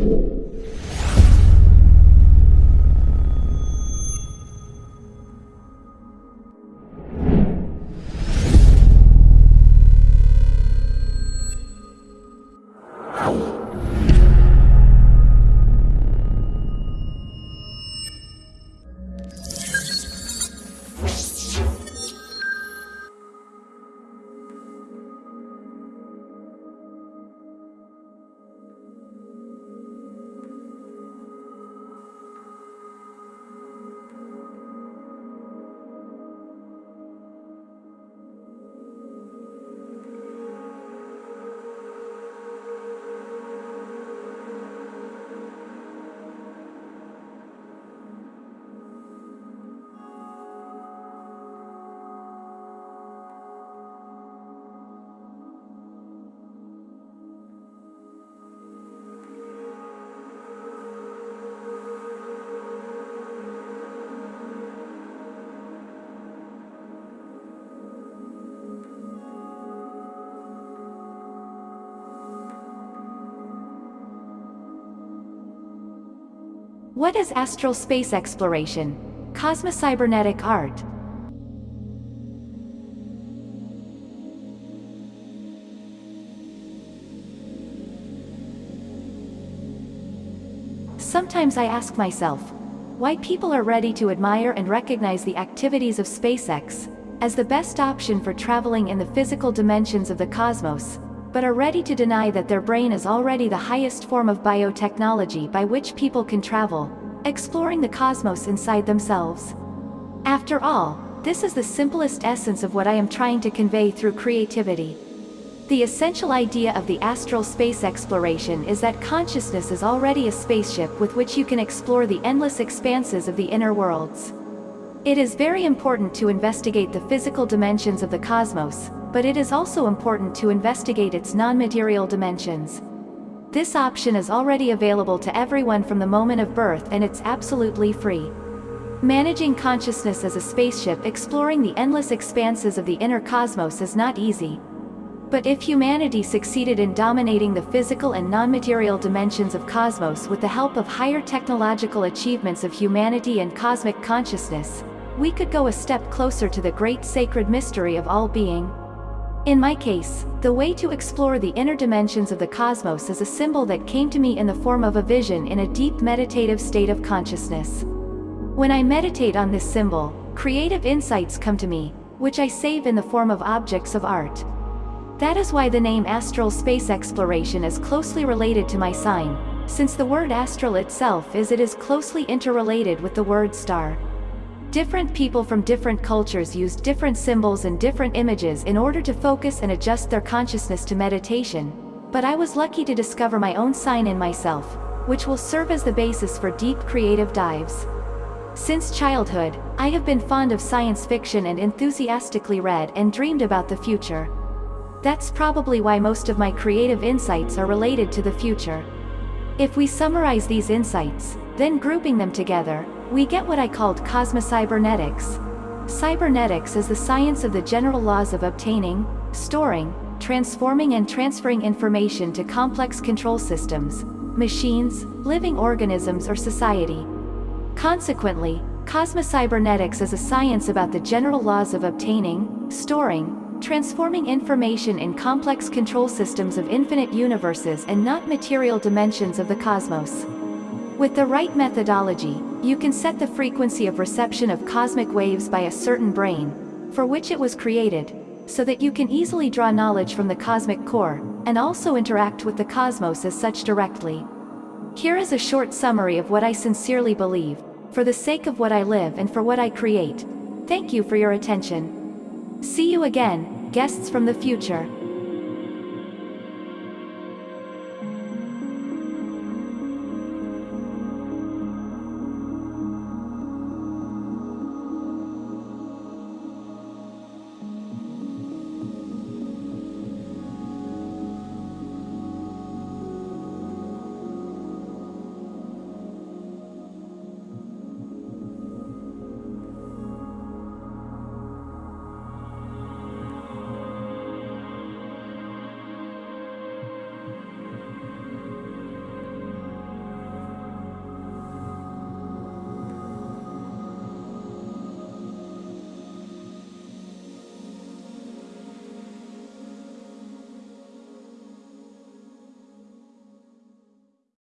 you. What is astral space exploration? Cosmocybernetic art. Sometimes I ask myself, why people are ready to admire and recognize the activities of SpaceX as the best option for traveling in the physical dimensions of the cosmos, but are ready to deny that their brain is already the highest form of biotechnology by which people can travel, exploring the cosmos inside themselves. After all, this is the simplest essence of what I am trying to convey through creativity. The essential idea of the astral space exploration is that consciousness is already a spaceship with which you can explore the endless expanses of the inner worlds. It is very important to investigate the physical dimensions of the cosmos, but it is also important to investigate its non-material dimensions. This option is already available to everyone from the moment of birth and it's absolutely free. Managing consciousness as a spaceship exploring the endless expanses of the inner cosmos is not easy. But if humanity succeeded in dominating the physical and non-material dimensions of cosmos with the help of higher technological achievements of humanity and cosmic consciousness, we could go a step closer to the great sacred mystery of all being. In my case, the way to explore the inner dimensions of the cosmos is a symbol that came to me in the form of a vision in a deep meditative state of consciousness. When I meditate on this symbol, creative insights come to me, which I save in the form of objects of art. That is why the name astral space exploration is closely related to my sign, since the word astral itself is it is closely interrelated with the word star. Different people from different cultures use different symbols and different images in order to focus and adjust their consciousness to meditation, but I was lucky to discover my own sign in myself, which will serve as the basis for deep creative dives. Since childhood, I have been fond of science fiction and enthusiastically read and dreamed about the future. That's probably why most of my creative insights are related to the future. If we summarize these insights, then grouping them together, we get what I called cosmocybernetics. Cybernetics is the science of the general laws of obtaining, storing, transforming and transferring information to complex control systems, machines, living organisms or society. Consequently, cosmocybernetics is a science about the general laws of obtaining, storing, transforming information in complex control systems of infinite universes and not material dimensions of the cosmos. With the right methodology, you can set the frequency of reception of cosmic waves by a certain brain, for which it was created, so that you can easily draw knowledge from the cosmic core, and also interact with the cosmos as such directly. Here is a short summary of what I sincerely believe, for the sake of what I live and for what I create. Thank you for your attention. See you again, guests from the future.